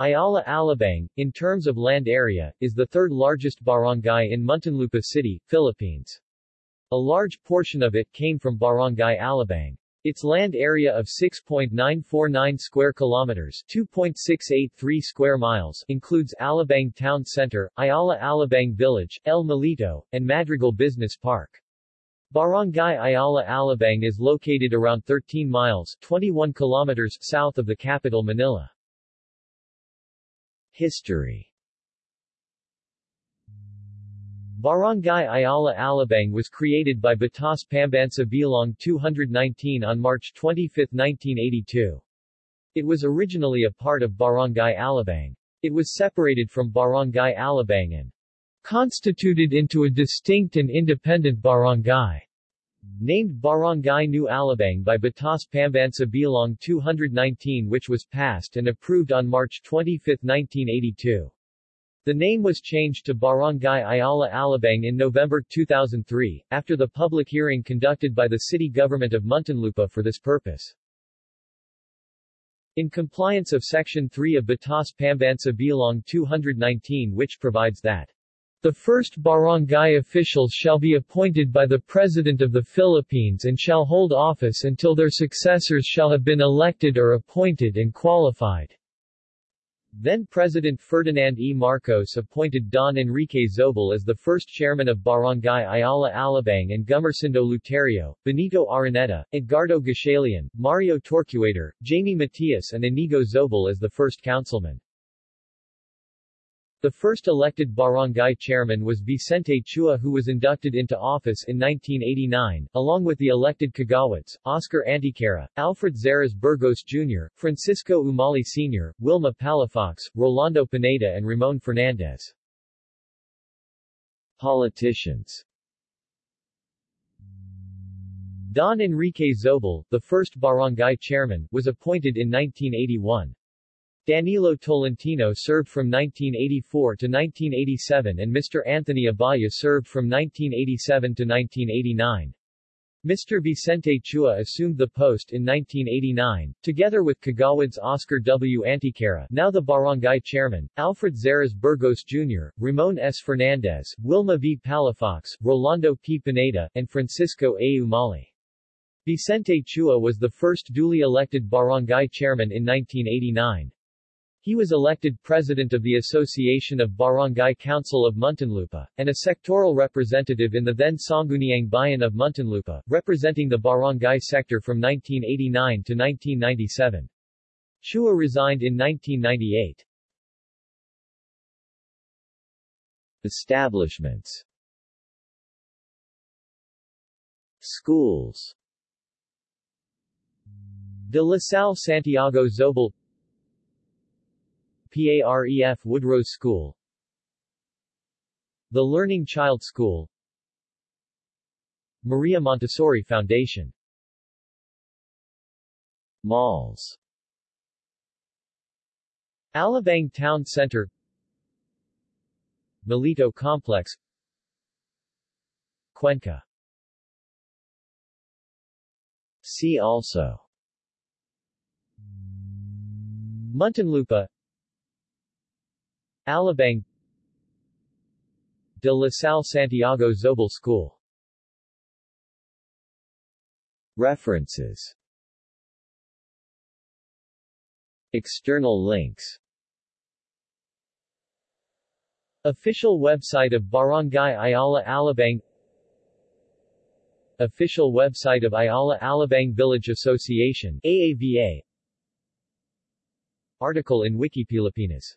Ayala Alabang, in terms of land area, is the third largest barangay in Muntinlupa City, Philippines. A large portion of it came from Barangay Alabang. Its land area of 6.949 square kilometers 2.683 square miles includes Alabang Town Center, Ayala Alabang Village, El Molito, and Madrigal Business Park. Barangay Ayala Alabang is located around 13 miles 21 kilometers south of the capital Manila. History Barangay Ayala Alabang was created by Batas Pambansa Bilang 219 on March 25, 1982. It was originally a part of Barangay Alabang. It was separated from Barangay Alabang and constituted into a distinct and independent barangay. Named Barangay New Alabang by Batas Pambansa Bilang 219 which was passed and approved on March 25, 1982. The name was changed to Barangay Ayala Alabang in November 2003, after the public hearing conducted by the city government of Muntinlupa for this purpose. In compliance of Section 3 of Batas Pambansa Bilang 219 which provides that the first barangay officials shall be appointed by the President of the Philippines and shall hold office until their successors shall have been elected or appointed and qualified. Then President Ferdinand E. Marcos appointed Don Enrique Zobel as the first chairman of Barangay Ayala Alabang and Gumersindo Luterio, Benito Araneta, Edgardo Gatchalian, Mario Torquator, Jamie Matias and Inigo Zobel as the first councilman. The first elected barangay chairman was Vicente Chua who was inducted into office in 1989, along with the elected Kagawads, Oscar Anticara, Alfred Zaras Burgos Jr., Francisco Umali Sr., Wilma Palafox, Rolando Pineda and Ramon Fernandez. Politicians Don Enrique Zobel, the first barangay chairman, was appointed in 1981. Danilo Tolentino served from 1984 to 1987 and Mr. Anthony Abaya served from 1987 to 1989. Mr. Vicente Chua assumed the post in 1989, together with Kagawad's Oscar W. Anticara now the barangay chairman, Alfred Zaras Burgos Jr., Ramon S. Fernandez, Wilma V. Palafox, Rolando P. Pineda, and Francisco A. Umali. Vicente Chua was the first duly elected barangay chairman in 1989. He was elected president of the Association of Barangay Council of Muntinlupa, and a sectoral representative in the then Sangguniang Bayan of Muntinlupa, representing the barangay sector from 1989 to 1997. Chua resigned in 1998. Establishments Schools De La Salle Santiago Zobel PAREF Woodrose School. The Learning Child School. Maria Montessori Foundation. Malls. Alabang Town Center. Molito Complex. Cuenca. See also. Muntinlupa Alabang De La Salle Santiago Zobel School. References. External links. Official website of Barangay Ayala Alabang. Official website of Ayala Alabang Village Association AAVA Article in Wiki Pilipinas